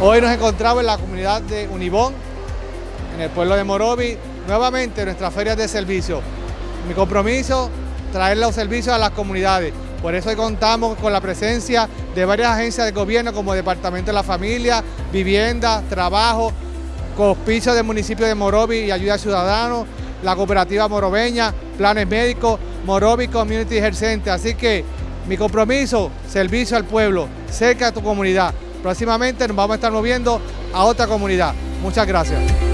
Hoy nos encontramos en la comunidad de Unibón, en el pueblo de Morovi, nuevamente nuestras ferias de servicio. Mi compromiso, traer los servicios a las comunidades. Por eso hoy contamos con la presencia de varias agencias de gobierno como Departamento de la Familia, Vivienda, Trabajo, Cospicio del municipio de Morovi y Ayuda Ciudadanos, la cooperativa morobeña, planes médicos, Morovi Community Health Center. Así que mi compromiso, servicio al pueblo, cerca de tu comunidad. Próximamente nos vamos a estar moviendo a otra comunidad. Muchas gracias.